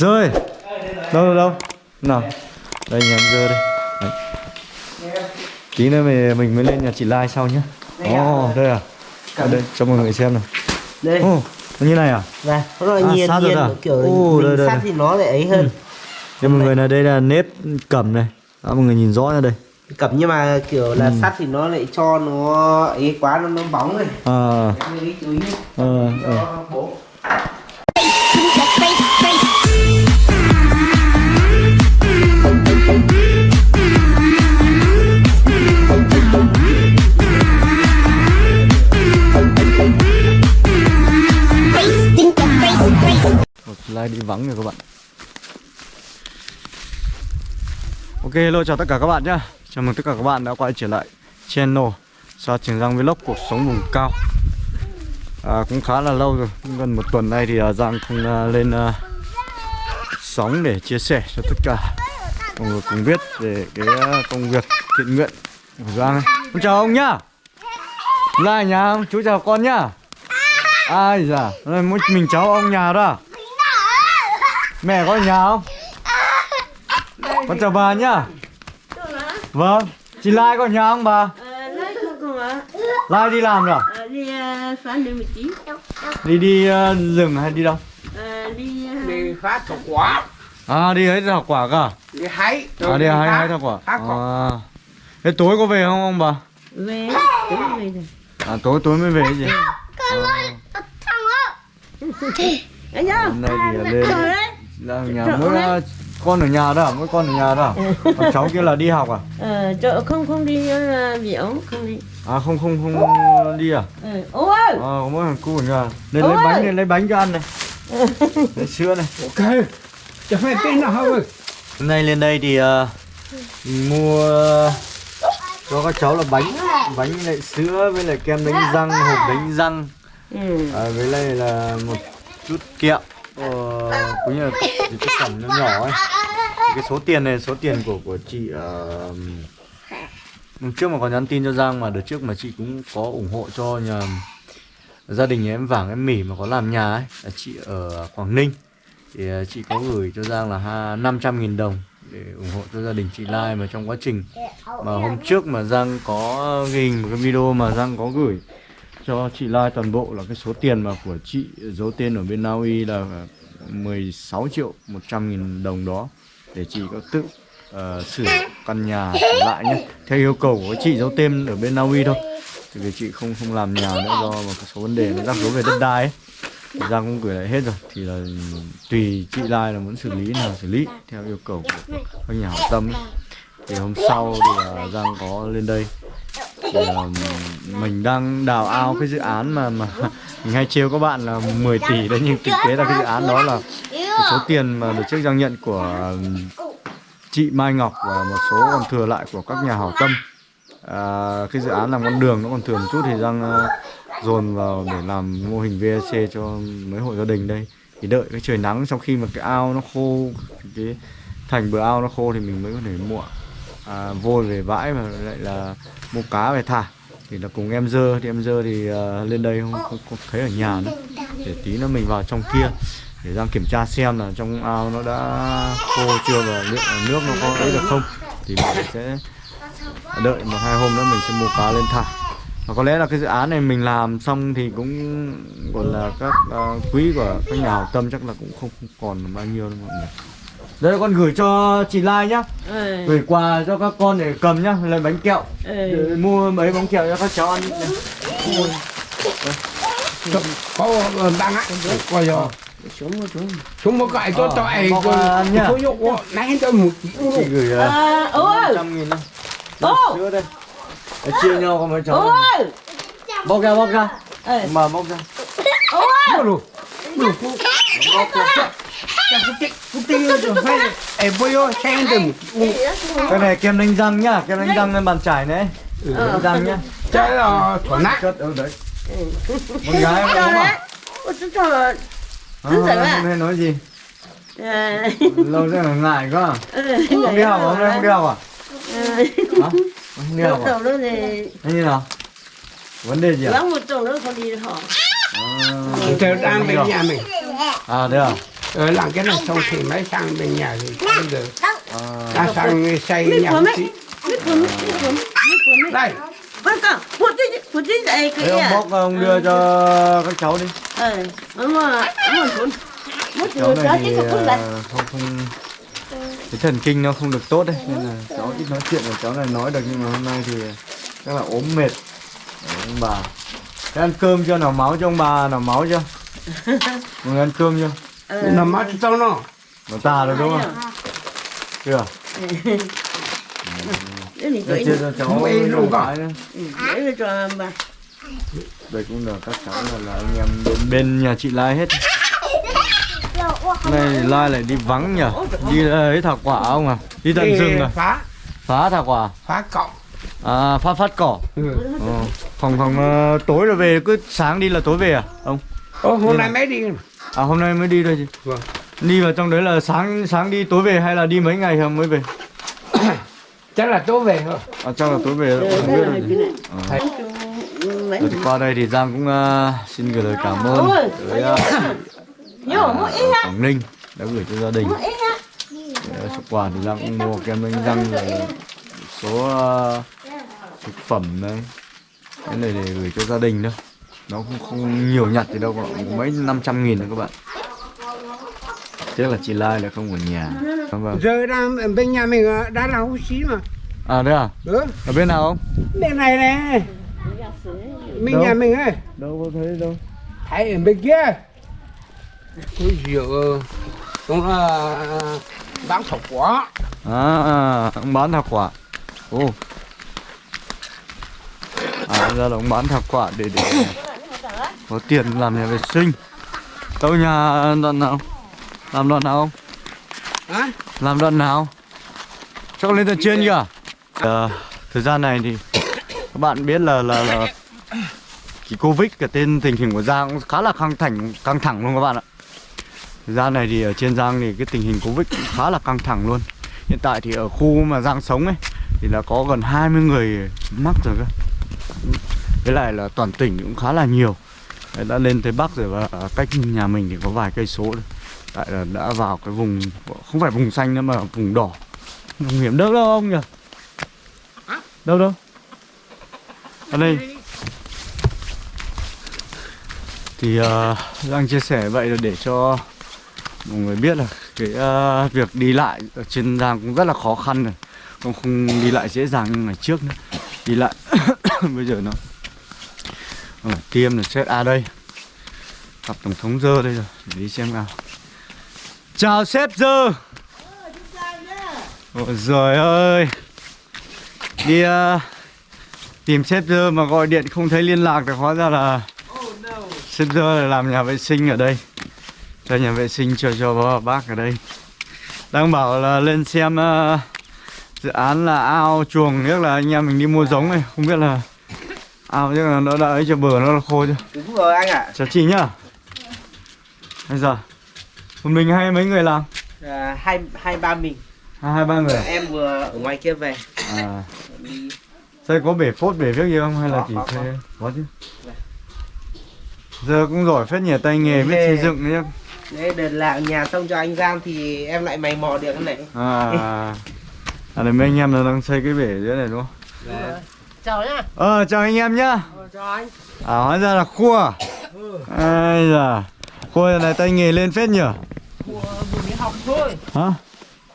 Rơi Đâu đâu đâu? Nào. Đây nhà em dơ đây. Đấy. Tí nữa mình, mình mới lên nhà chị Lai sau nhá. Ồ oh, đây à? Ở đây cho mọi người xem nào. Đây. Oh, như này à? Này nó là À, nhiên rồi nhiên à? kiểu mình đây, đây, sát thì nó lại ấy hơn. Cho mọi người này đây là nếp cầm này. Đó mọi người nhìn rõ ra đây. Cẩm nhưng mà kiểu là Ừ. sắt thì nó lại cho nó ấy quá nó nó bóng rồi À. Em lưu ý vắng rồi các bạn Ok hello chào tất cả các bạn nhé. Chào mừng tất cả các bạn đã quay trở lại channel Sa Trường Giang Vlog cuộc sống vùng cao à, Cũng khá là lâu rồi Gần một tuần nay thì à, Giang không à, lên à, sóng để chia sẻ cho tất cả mọi người cùng biết về cái à, công việc thiện nguyện của Giang ấy. Con chào ông nhá Lại nhà ông, chú chào con nhá Ai dạ, mình cháu ông nhà đó à? Mẹ có ở nhà không? Con chào bà nhá Vâng Chị Lai có ở nhà không bà? Lai ạ? Lai đi làm rồi à? Ờ, Đi ờ, phán đi một tí. Đi đi ờ, rừng hay đi đâu? Ờ, Đi ờ, đi phát thổ quả À đi ấy thảo quả cả đi hái À đi hái hái thảo quả à. Thế tối có về không ông bà? về tối về rồi. À tối tối mới về gì? Anh nhá. Hôm nay thì lên. Là nhà mỗi ờ, con ở nhà đó à? Mỗi con ở nhà đó à? Còn cháu kia là đi học à? Ờ, chỗ không không đi ờ, biểu không đi. À không không không đi à? Ờ, ôi. À, có mỗi thằng cu ở nhà Lên lấy bánh lên lấy bánh cho ăn này Lấy sữa này ok chẳng phải tên nào không Hôm nay lên đây thì mình mua cho các cháu là bánh Bánh với lại sữa với lại kem đánh răng, hộp đánh răng Ừ. à, Với lại là một chút kẹo ờ, Cũng như là những cái phẩm nhỏ nhỏ ấy. Cái số tiền này số tiền của của chị uh, Hôm trước mà có nhắn tin cho Giang mà đợt trước mà chị cũng có ủng hộ cho nhà gia đình nhà em Vàng em Mỉ mà có làm nhà ấy. Là chị ở Quảng Ninh. Thì ờ, chị có gửi cho Giang là 500.000 đồng để ủng hộ cho gia đình chị Lai mà trong quá trình. Mà hôm trước mà Giang có ghi hình một cái video mà Giang có gửi cho chị Lai toàn bộ là cái số tiền mà của chị giấu tên ở bên Na Uy là à, 16 triệu 100 nghìn đồng đó để chị có tự uh, sửa căn nhà lại nhé. Theo yêu cầu của chị giấu tên ở bên Na Uy thôi. Thì vì chị không không làm nhà nữa do một số vấn đề nó rắc rối về đất đai ấy. Giang cũng gửi lại hết rồi. Thì là tùy chị Lai là muốn xử lý nào xử lý theo yêu cầu của các nhà hảo tâm ấy. thì hôm sau thì là Giang có lên đây mình đang đào ao cái dự án mà mà mình hay trêu các bạn là 10 tỷ đấy nhưng thực tế là cái dự án đó là số tiền mà được trước giao nhận của um, chị Mai Ngọc và một số còn thừa lại của các nhà hảo tâm. À, cái dự án làm con đường nó còn thừa một chút thì đang uh, dồn vào để làm mô hình VAC cho mấy hộ gia đình đây. Thì đợi cái trời nắng sau khi mà cái ao nó khô cái thành bờ ao nó khô thì mình mới có thể mua à, vôi về bãi mà lại là mua cá về thả. Thì là cùng em dơ. Thì em dơ thì à, lên đây không, không, không thấy ở nhà nữa. Để tí nữa mình vào trong kia. Để Giang kiểm tra xem là trong ao nó đã khô chưa và liệu nước nó có ấy được không. Thì mình sẽ đợi một hai hôm nữa mình sẽ mua cá lên thả. Và có lẽ là cái dự án này mình làm xong thì cũng còn là các uh, quý của các nhà hảo tâm chắc là cũng không, không còn bao nhiêu đâu mọi người đây con gửi cho chị Lai nhá. Ờ, gửi quà cho các con để cầm nhá lấy bánh kẹo. Ờ. để mua mấy bánh kẹo cho các cháu ăn có đang á. Coi rồi Xuống một xuống. chúng một cái cho Ờ, cho ai cho số dụng nãy cho một chị gửi uh, Ờ, ôi. trăm nghìn đây sữa đây? Để chia nhau con mấy cháu. Ôi. bóc ra bóc ra. Ờ. mà bóc ra. Ôi cô bóc ra cái cái cái tiêu rồi phải ai bây giờ xem được cái này kem đánh răng nhá kem đánh răng lên bàn trải này. Ờ. đánh răng nhá. Cái là thỏa nát. Chất ở đấy. Con gái em Cho không à Ôi, Ờ, hôm à? nay nói gì? Lâu rồi là ngại quá. À? Ờ, không đi học à? hôm nay không đi học à? Ờ. hả? Không đi học à? Thế như nào? Vấn đề gì à, vắng một tuần nữa không đi học. à. Chờ đang bên nhà mình à đây à Ờ, làm cái này xong thì mới sang bên nhà thì bây giờ à, ta sang xây nhà mấy đây. Con con Phút đi Phút đi dậy thế ông bóc ông đưa cho các cháu đi. Ờ Ông Mất cháu này thì không à, không không cái thần kinh nó không được tốt đấy nên là cháu ít nói chuyện của cháu này nói được nhưng mà hôm nay thì chắc là ốm mệt. Đấy, ông bà. Thế ăn cơm chưa? Nào máu cho ông bà nào máu chưa? Mọi người ăn cơm chưa Nó mắt cho nó. Nó tà rồi đúng không? Chưa? Để cho cháu Không, luôn cả. Ừ, Để cho bà. Đây cũng là các cháu là, là anh em bên, bên nhà chị Lai hết. Nay Lai lại đi vắng nhỉ đi ấy thảo quả ông à? Đi tận rừng à? phá. Phá thảo quả? Phá cọng à phát phát cỏ. Ừ. Ờ, phòng phòng ờ, tối là về cứ sáng đi là tối về à ông? Ô, hôm nay mới đi à hôm nay mới đi thôi chị. Vâng. đi vào trong đấy là sáng sáng đi tối về hay là đi mấy ngày không mới về? Chắc là tối về thôi. À chắc là tối về rồi, không biết rồi chị. Ờ. Thấy. Mấy Rồi thì qua đây thì Giang cũng ờ, xin gửi lời cảm ơn tới à, á. Quảng Ninh đã gửi cho gia đình. Ờ, xuất quà thì Giang cũng mua kem đánh răng rồi số ờ, thực phẩm đấy cái này để gửi cho gia đình thôi nó cũng không nhiều nhặt thì đâu có mấy năm trăm nghìn thôi các bạn. Tiếc là chị Lai lại không ở nhà. Vâng giờ đang bên nhà mình ờ, đã là hú xí mà. À đấy à? Ừ. ở bên nào không? Bên này này bên Đâu? nhà mình ấy. Đâu có thấy đâu. Thấy ở bên kia. Ôi rượu cũng là bán thổ quả. À, à ông bán thảo quả. Ồ. À ra là ông bán thảo quả để để có tiền làm nhà vệ sinh. Đâu nhà đoạn nào? Làm đoạn nào không hả? Làm đoạn nào? Chắc lên tận trên kìa. Ờ, thời gian này thì các bạn biết là là là cái covid cái tên tình hình của giang cũng khá là căng thẳng căng thẳng luôn các bạn ạ. Thời gian này thì ở trên giang thì cái tình hình covid cũng khá là căng thẳng luôn. Hiện tại thì ở khu mà giang sống ấy thì là có gần 20 người mắc rồi cơ. Với lại là toàn tỉnh cũng khá là nhiều Đấy, đã lên tới bắc rồi và cách nhà mình thì có vài cây số thôi. Tại là đã vào cái vùng không phải vùng xanh nữa mà vùng đỏ. Vùng hiểm đâu đâu ông nhỉ? Đâu đâu? Ở đây. Thì ờ, uh, đang chia sẻ vậy là để cho mọi người biết là cái uh, việc đi lại ở trên giang cũng rất là khó khăn rồi. Không không đi lại dễ dàng như ngày trước nữa. Đi lại bây giờ nó ờ, tiêm là xét à đây. Gặp tổng thống dơ đây rồi để đi xem nào. Chào sếp dơ. Ôi giời ơi. Đi uh, tìm sếp dơ mà gọi điện không thấy liên lạc thì hóa ra là sếp dơ là làm nhà vệ sinh ở đây. Cho nhà vệ sinh cho cho bác ở đây. Đang bảo là lên xem uh, dự án là ao chuồng nhất là anh em mình đi mua giống này. Không biết là ao chắc là nó ấy cho bờ nó là khô chưa đúng rồi anh ạ. Chào chị nhá. Bây giờ một mình hay mấy người làm? À, hai hai ba mình. Hai hai ba người à? em vừa ở ngoài kia về. À. Đây có bể phốt bể viết gì không? Hay là Có, chỉ có, thuê có chứ. Dạ. giờ cũng giỏi phết nhỉ tay nghề biết xây dựng đấy Đấy, đợt làm nhà xong cho anh Giang thì em lại mày mò được cái này. À. À đây mấy anh em là đang xây cái bể dưới này đúng không Chào nhá. Ờ chào anh em nhá. Chào anh. À hóa ra là khua. À ai da. Khua này tay nghề lên phết nhỉ Cua vừa mới học thôi. Hả?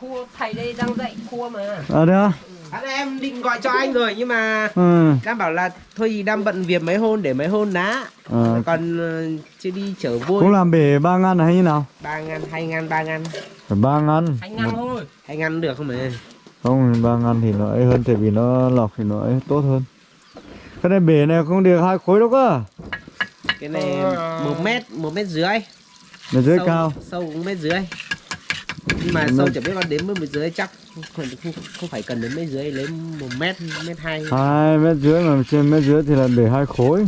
Cua thầy đây đang dạy cua mà. À đấy á? À, em định gọi cho anh rồi nhưng mà ừ. Cam bảo là thôi thì đang bận việc mấy hôm để mấy hôm đã. À, còn ờ, chưa đi chở vui. Cũng làm bể ba ngăn hay như nào? Ba ngàn hai ngàn ba ngàn. Ba ngăn hai ngàn thôi. Hai ngàn được không mà không ba ngăn thì nó ấy hơn tại vì nó lọc thì nó ấy tốt hơn. Cái này bể này không được hai khối đâu cơ. Cái này một mét một mét dưới nó dưới sâu, cao. sâu cũng mét dưới nhưng mà Mét- sâu chẳng biết con đến mét dưới chắc. Không, không, phải cần đến mét dưới lấy một mét mét hai. Hai mét dưới mà trên mét dưới thì là để hai khối.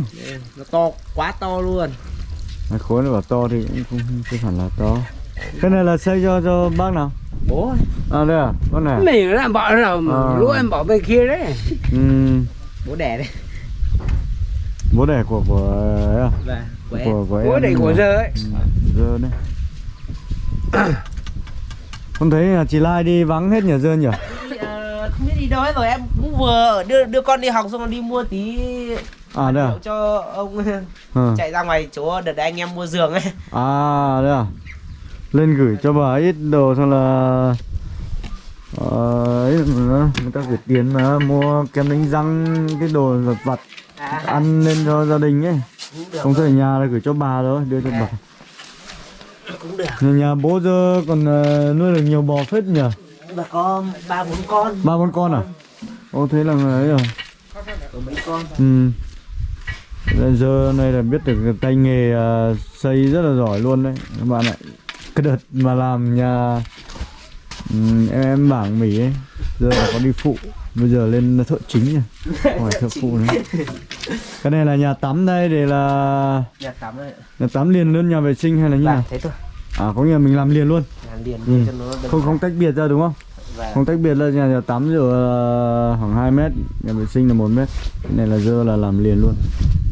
Nó to quá to luôn. Hai khối nó bảo to thì cũng không, không hẳn là to. Cái này là xây cho cho bác nào bố à đây à con này à? mình đã bỏ nào À. lũ em bỏ bên kia đấy ừ, bố đẻ đấy bố đẻ của của ấy à? của em của của bố đầy của à? giờ ấy Ừ, giờ đấy Không thấy là chị Lai đi vắng hết nhà dân nhỉ? Ờ, không biết đi đâu hết rồi em cũng vừa đưa đưa con đi học xong rồi đi mua tí À đây à? cho ông Ờ. chạy ra ngoài chỗ đợt anh em mua giường ấy À đây à? Lên gửi cho bà ít đồ xong là ờ, ấy nữa, người ta gửi tiền mà mua kem đánh răng cái đồ vật vặt à, ăn lên cho gia đình ấy. Không phải nhà là gửi cho bà thôi đưa cho bà. Cũng được. Nhà, nhà bố giờ còn ờ, nuôi được nhiều bò phết nhỉ? Và có ba bốn con. Ba con con à? Ô thế là ấy rồi. Có mấy con? Ừ. Giờ này là biết được tay nghề ờ, xây rất là giỏi luôn đấy các bạn ạ cái đợt mà làm nhà em em bảng mì ấy giờ là có đi phụ bây giờ lên thợ chính rồi hỏi thợ phụ nữa. Cái này là nhà tắm đây để là nhà tắm ấy nhà tắm liền luôn nhà vệ sinh hay là như và nào? thế thôi. À có nghĩa là mình làm liền luôn. Làm liền Ừ. cho nó không không tách biệt ra đúng không? Và không tách biệt là nhà, nhà tắm rồi ờ, khoảng 2 mét nhà vệ sinh là 1 mét. Cái này là dơ là làm liền luôn.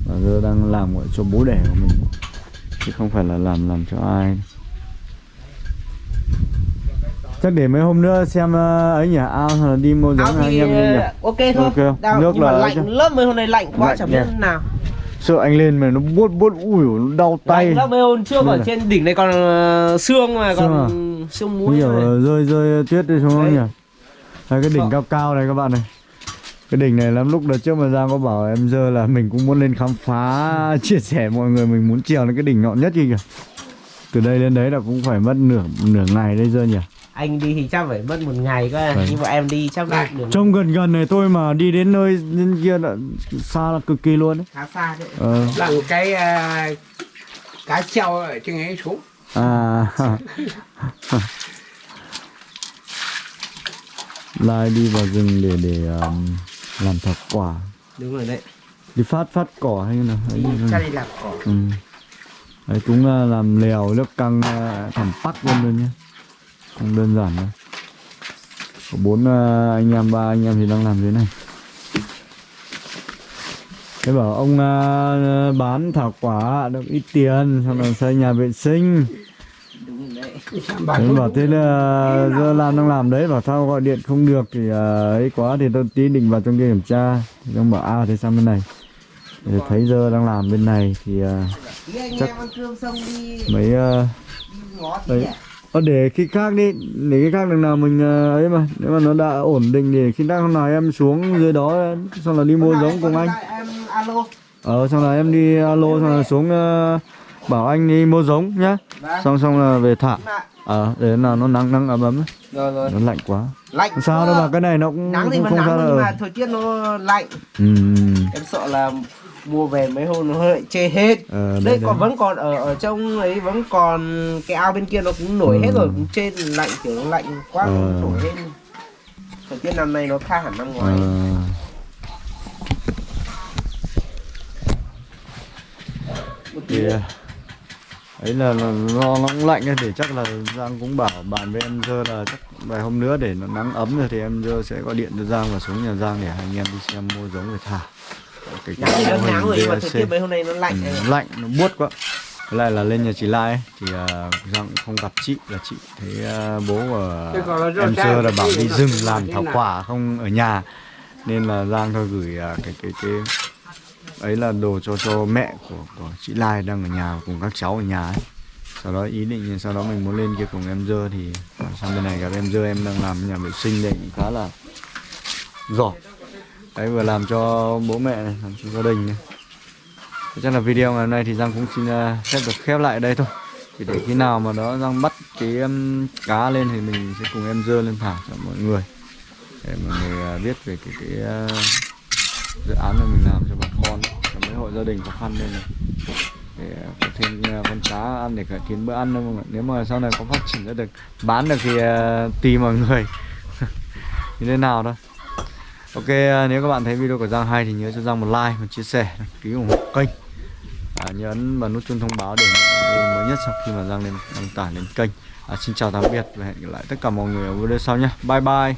Và dơ đang làm cho bố đẻ của mình. Chứ không phải là làm làm cho ai chắc để mấy hôm nữa xem ờ, ấy nhỉ? Ao là đi mua giống anh em đi nhỉ? ờ, ok thôi. Ok. Đau, Nước nhưng mà là- lạnh lắm mấy hôm nay lạnh quá Lạnh chẳng biết nào. Sợ anh lên mà nó buốt buốt ui nó đau tay. lạnh lắm mấy hôm trước Nên ở là- trên đỉnh này còn ờ, sương mà Sương còn à? sương Như muối là rơi rơi tuyết đi xuống không Đấy. nhỉ? Đây, cái đỉnh Ờ. cao cao này các bạn này. Cái đỉnh này lắm lúc đợt trước mà Giang có bảo em dơ là mình cũng muốn lên khám phá chia sẻ mọi người mình muốn trèo lên cái đỉnh ngọn nhất kia kìa. Từ đây lên đấy là cũng phải mất nửa nửa ngày đấy dơ nhỉ anh đi thì chắc phải mất một ngày cơ. Vâng. nhưng mà em đi chắc được đường trông gần gần này thôi mà đi đến nơi bên kia là xa là cực kỳ luôn đấy. Khá xa đấy ờ, làm cái à, cá treo ở trên ấy xuống. À. Lai đi vào rừng để để um, làm thảo quả. Đúng rồi đấy. Đi phát phát cỏ hay như nào? Hay chắc đi làm cỏ. Ừ. đấy cũng là làm lèo nước căng à, thẳng bắc luôn luôn nhé không đơn giản đâu. Có bốn à, anh em ba anh em thì đang làm thế này. Thế bảo ông à, bán thảo quả được ít tiền xong rồi xây nhà vệ sinh. Thế bảo thế là giờ làm đang làm đấy bảo sao gọi điện không được thì à, ấy quá thì tôi tí định vào trong kia kiểm tra. Thì ông bảo à thế sang bên này. Thì thấy giờ đang làm bên này thì anh Chắc- mấy tí Đấy. Ờ, để khi khác đi để khi khác đằng nào mình à, ấy mà. Nếu mà nó đã ổn định thì khi khác hôm nào em xuống dưới đó xong là đi mua giống cùng anh. Em alo ờ xong là em đi alo xong là xuống à, bảo anh đi mua giống nhá. Vâng. xong xong là về thả. Ờ để nào nó nắng nắng ấm ấm ấy. rồi rồi. Nó lạnh quá. Lạnh không sao đâu mà cái này nó cũng nắng thì không, vẫn không sao nắng nhưng mà thời tiết nó lạnh. Ừ. em sợ là mua về mấy hôm nó lại chê hết Ờ, đây đây, còn vẫn còn ở ở trong ấy vẫn còn cái ao bên kia nó cũng nổi hết Ừ. rồi cũng trên lạnh kiểu nó lạnh quá Ờ. nó nổi hết thời tiết năm nay nó khác hẳn năm ngoái Ờ. thì ấy là, là do nó cũng lạnh ấy, thì chắc là Giang cũng bảo bạn với em Dơ là chắc vài hôm nữa để nó nắng ấm rồi thì em Dơ sẽ gọi điện cho Giang và xuống nhà Giang để hai anh em đi xem mua giống về thả cái, nắng thì nắng rồi nhưng mà thời tiết mấy hôm nay nó lạnh Ừ, lạnh nó buốt quá. Với lại là lên nhà chị Lai ấy, thì uh, Giang cũng không gặp chị là chị thấy à, bố của do em Dơ là bảo đi rừng làm thảo quả không ở nhà. Nên là Giang thôi gửi à, cái cái cái ấy là đồ cho cho mẹ của của chị Lai đang ở nhà cùng các cháu ở nhà ấy. Sau đó ý định sau đó mình muốn lên kia cùng em Dơ thì sang bên này gặp em Dơ em đang làm nhà vệ sinh đây cũng khá là giỏi. Đấy vừa làm cho bố mẹ này, làm cho gia đình này. Chắc là video ngày hôm nay thì Giang cũng xin à, phép được khép lại đây thôi. Thì để khi nào mà đó Giang bắt cái um, cá lên thì mình sẽ cùng em dơ lên thả cho mọi người. Để mọi người à, biết về cái, cái uh, dự án mà mình làm cho bà con Cho mấy hộ gia đình khó khăn đây này. Để có thêm con cá ăn để cải tiến bữa ăn thôi mọi người Nếu mà sau này có phát triển ra được bán được thì uh, tùy mọi người. Như thế nào thôi. Ok, à, nếu các bạn thấy video của Giang hay thì nhớ cho Giang một like, một chia sẻ, đăng ký ủng hộ kênh. À, Nhấn vào nút chuông thông báo để nhận video mới nhất sau khi mà Giang lên đăng tải lên kênh. À, Xin chào tạm biệt và hẹn gặp lại tất cả mọi người ở video sau nhé. Bye bye.